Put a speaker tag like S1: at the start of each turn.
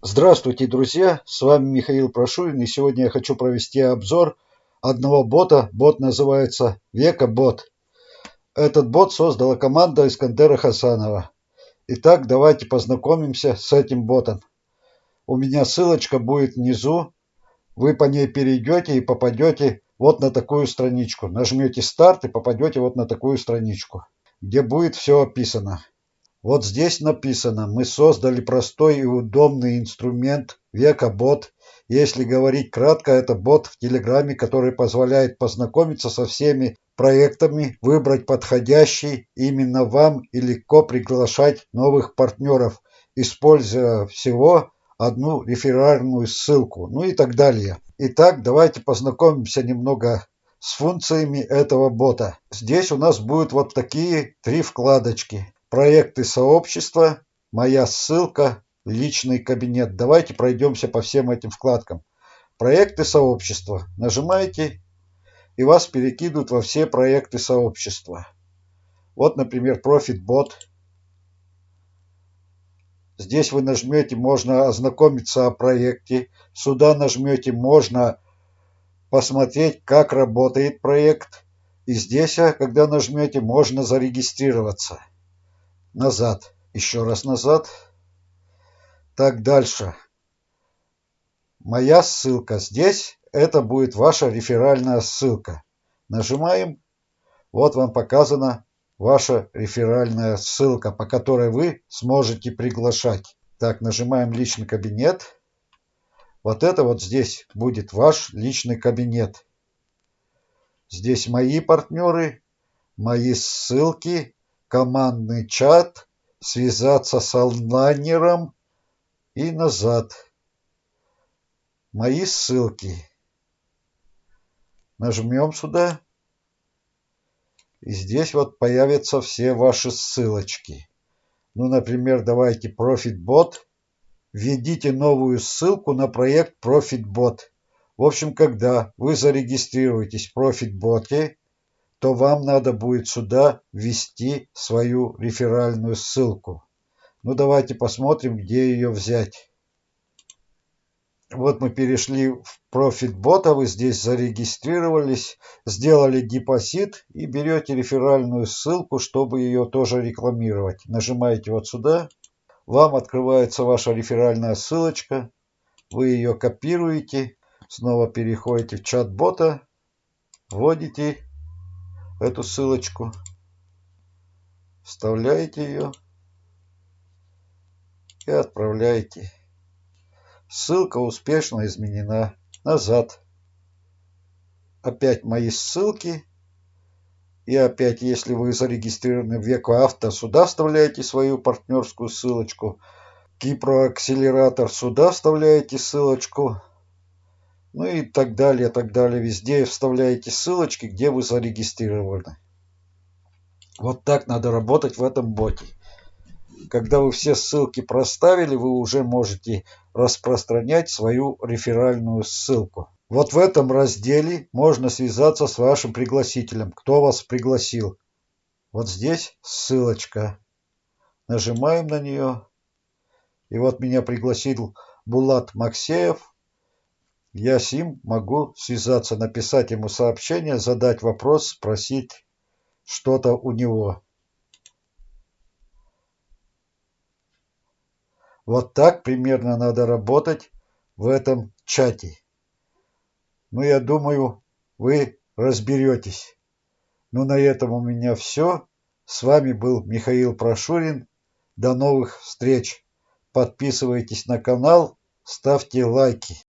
S1: Здравствуйте, друзья! С вами Михаил Прошурин, и сегодня я хочу провести обзор одного бота. Бот называется Века Бот. Этот бот создала команда Искандера Хасанова. Итак, давайте познакомимся с этим ботом. У меня ссылочка будет внизу. Вы по ней перейдете и попадете вот на такую страничку. Нажмете старт и попадете вот на такую страничку, где будет все описано. Вот здесь написано, мы создали простой и удобный инструмент века бот. Если говорить кратко, это бот в Телеграме, который позволяет познакомиться со всеми проектами, выбрать подходящий именно вам и легко приглашать новых партнеров, используя всего одну реферальную ссылку, ну и так далее. Итак, давайте познакомимся немного с функциями этого бота. Здесь у нас будут вот такие три вкладочки проекты сообщества, моя ссылка, личный кабинет. Давайте пройдемся по всем этим вкладкам. Проекты сообщества. Нажимаете, и вас перекидывают во все проекты сообщества. Вот, например, ProfitBot. Здесь вы нажмете, можно ознакомиться о проекте. Сюда нажмете, можно посмотреть, как работает проект. И здесь, когда нажмете, можно зарегистрироваться назад, еще раз назад. Так, дальше. Моя ссылка здесь, это будет ваша реферальная ссылка. Нажимаем, вот вам показана ваша реферальная ссылка, по которой вы сможете приглашать. Так, нажимаем личный кабинет. Вот это вот здесь будет ваш личный кабинет. Здесь мои партнеры, мои ссылки, командный чат, связаться с онлайнером и назад. Мои ссылки. Нажмем сюда. И здесь вот появятся все ваши ссылочки. Ну, например, давайте ProfitBot. Введите новую ссылку на проект ProfitBot. В общем, когда вы зарегистрируетесь в ProfitBot, то вам надо будет сюда ввести свою реферальную ссылку. Ну давайте посмотрим, где ее взять. Вот мы перешли в ProfitBot, вы здесь зарегистрировались, сделали депозит и берете реферальную ссылку, чтобы ее тоже рекламировать. Нажимаете вот сюда, вам открывается ваша реферальная ссылочка, вы ее копируете, снова переходите в чат бота, вводите эту ссылочку, вставляете ее и отправляете. Ссылка успешно изменена. Назад. Опять мои ссылки. И опять, если вы зарегистрированы в Веку Авто, сюда вставляете свою партнерскую ссылочку. Кипро-акселератор сюда вставляете ссылочку ну и так далее, так далее. Везде вставляете ссылочки, где вы зарегистрированы. Вот так надо работать в этом боте. Когда вы все ссылки проставили, вы уже можете распространять свою реферальную ссылку. Вот в этом разделе можно связаться с вашим пригласителем, кто вас пригласил. Вот здесь ссылочка. Нажимаем на нее. И вот меня пригласил Булат Максеев. Я с ним могу связаться, написать ему сообщение, задать вопрос, спросить что-то у него. Вот так примерно надо работать в этом чате. Ну, я думаю, вы разберетесь. Ну, на этом у меня все. С вами был Михаил Прошурин. До новых встреч. Подписывайтесь на канал, ставьте лайки.